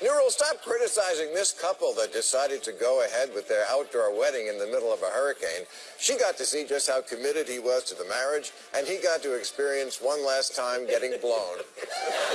Neural, stop criticizing this couple that decided to go ahead with their outdoor wedding in the middle of a hurricane. She got to see just how committed he was to the marriage, and he got to experience one last time getting blown.